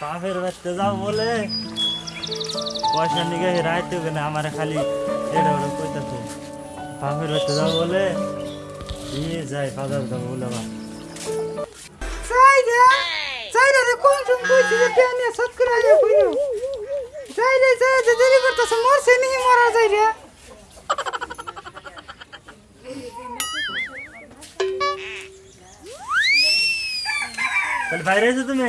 বাপের বাড়িতে যাও বলে। পয়সা নিয়ে রাইতে না আমার খালি এটা ওটা কইতাছে। বাপের বাড়িতে যাও বলে দিয়ে যায় বাজার যাব বলে আবার। বাইরে এসো তুমি?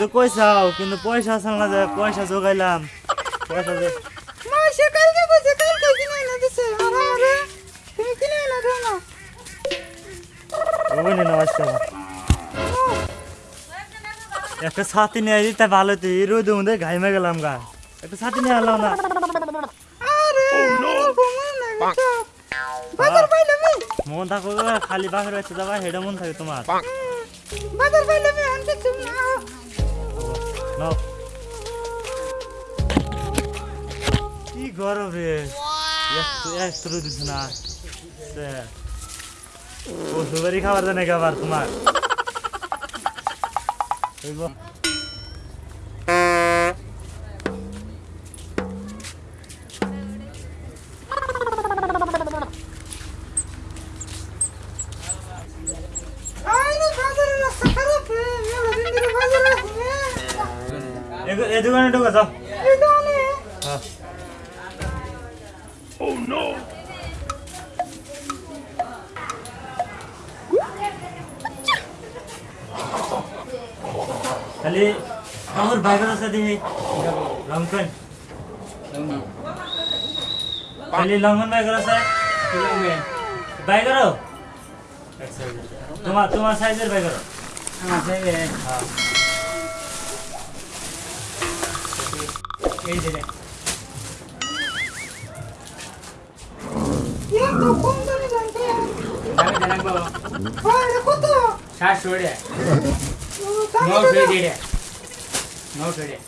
তুমি কইসাও কিন্তু পয়সা আসল না যায় পয়সা জোগাইলাম। পয়সা দে মা সে কালকে কইছে কালকে কিনে এনে দিছে। আর আমারে তুমি কিনে এনে দাও না। ওই না আজকে একটা ছাতি নিয়ে দিতে ভালো তো এই রোদ মধ্যে ঘাইমে গেলাম গা। একটা ছাতি নিয়ে আলাম না। আরে গেছো বাজার পাইলাম মন থাকো খালি বাপের বাচ্চা যাবা হেডা মন থাকে তোমার। বাজার পাইলাম আমি আনতে তুমি না। নাও কি গরম? রে একটু দিস না সে ও সুপারি খাবার জানে খাবার তোমার? खाली oh, और बायगन असं ते लंकन खाली लंगन बायगर असं आहे बायगर तुम्हा तुम्हा साईज बायगर हाँ। हाँ। দামে জানতে দামে জানাব হয় রে কত সাতশো রে ও, দামে নশো জানা।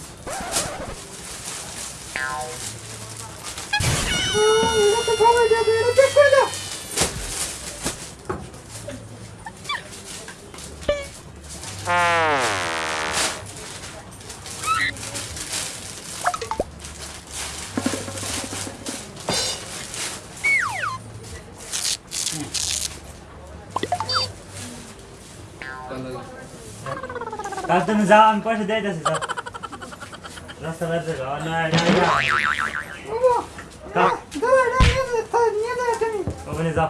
রে নশো রে ও, এটা তো ভালো যাবে এটা চেক করে দাও কাল তুমি যাও আমি পয়সা দিয়ে যাচ্ছি যাও রাস্তা বেরোতে যাও না না না বাবা কা দাঁড়া এটা নিয়ে যা তা নিয়ে যা তুমি ওখানে যাও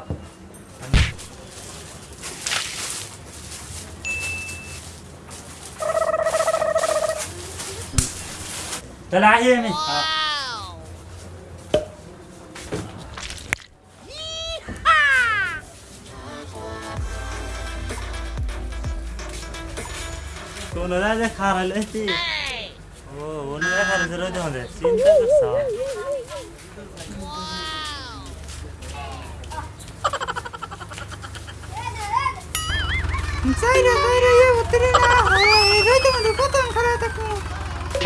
তাহলে আসি আমি ولا ذاك حار الأهتي ولا حار زرود هذا. سين تقصى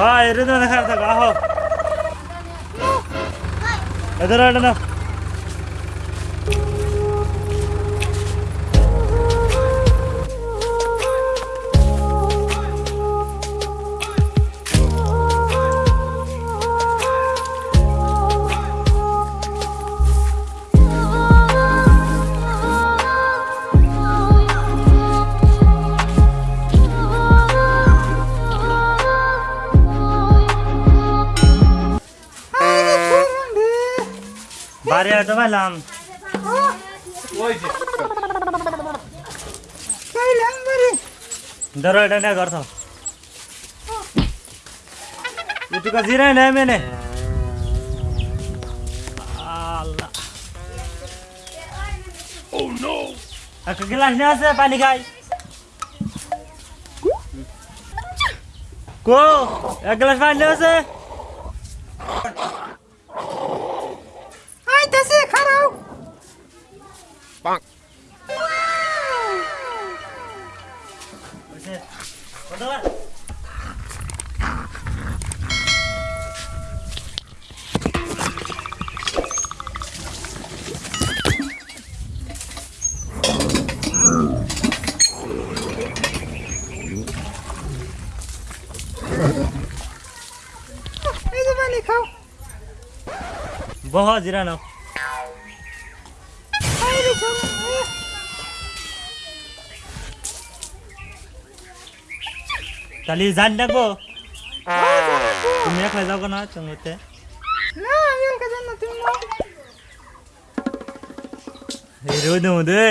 هاي ردنا خلاص أهو. هذا ردنا Zadowalałam. दरोडा डाँडा गर्छ नै मैले गिलास ल्याउँछ पानी खाइ को एक गिलास पानी ल्याउँछ Bonk. vai manda não बहुत जीरा তাহলে জান ডাকবো তুমি একলা যাব না চঙ্গতে না আমি ওকে জানো তুমি এই রোদ মধ্যে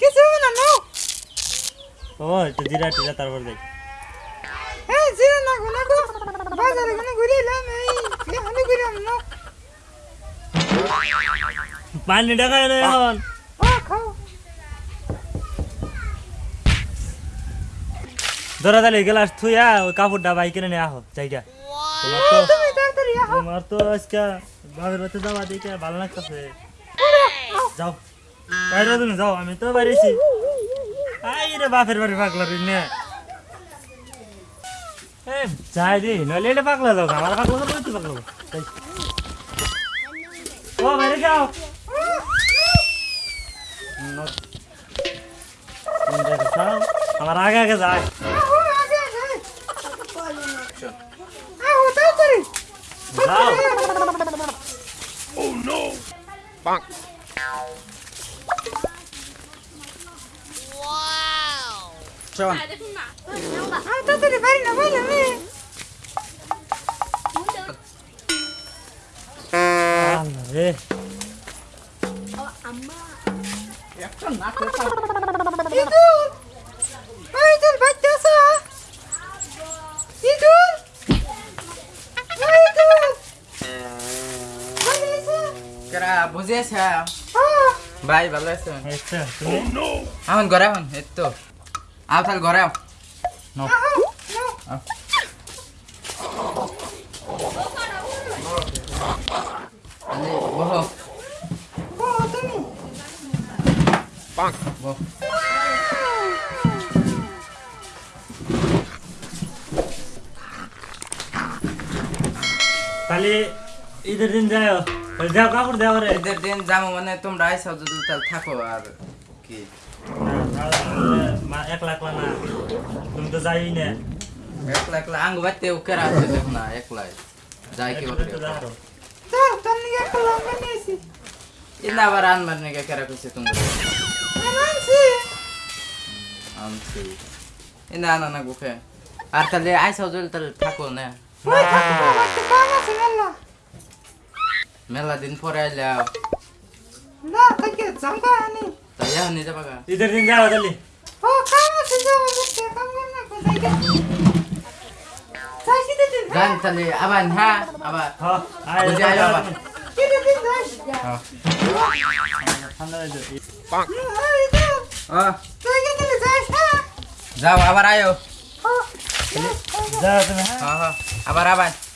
কিছু না নাও। ও তো জিরা টিরা তারপর দেখ। এই জিরা না গো না গো। বাজারে গনে ঘুরে এলাম এই এখানে ঘুরে পানি ডাকায় না এখন। ধরা তাহলে গ্লাস থুইয়া ওই কাপড়টা বাইক কিনে নিয়ে আহো জায়গা তোমার তো তুমি তাড়াতাড়ি আহ তোমার তো আজকে বাবার বাড়িতে যাওয়া দেখে ভালো লাগতেছে যাও বাইরে তুমি যাও আমি তো বাইরেছি আই রে বাপের বাড়ি পাগলা রে নে এ যাই দি নইলে এটা পাগলা যাও আমার পাগলা যাবো তুই পাগলা যাবো। যাই। ও বাইরে যাও ন- তুমি দেখো, যাও। আমার আগে আগে যায় Bang. Wow. Ciao. Ah, tanto di fare una bella me. Ah, vabbè. Oh, amma. E a canna, che fa? কেরা বুঝেছ হ্যাঁ ভাই ভালো আছে আচ্ছা তুমি এখন ঘরে এখন এই তো আও তাহলে ঘরে আও নাও। আহ নাও তাহলে বহ ও তুমি বহ তাহলে ঈদের দিন যাও তাহলে যাও কাপড় দেওয়া রে ঈদের দিন যাব মানে তোমরা আইসাও যদি তাহলে থাকো আর কি একলা একলা না তুমি তো যাই না একলা একলা আঙ্গ বাড়তে কেরা আছে দেখো না একলাই যাই কি। দাও নিয়েছি ইন্দা আবার আনবার নাকি কেরা কইছে তোমরা আনছি আনছি আনা না গুখে আর তাহলে আইসাও যদি তাহলে থাকো না থাকো Meladin Forella. Ya. Nah, kaki sampai ani. Tanya ini coba ga. Ini dari India? Oh, kamu sih apa sih, kamu kan aku saja. Saya sih dari. Dan tadi abang ha, abah. Oh, ayo abah. Ini dari India. Oh. Pang. Ah, itu. Ah. Saya dari saya. Abah ayo. Oh. Jawab sih. Ah, ah. Abah abah.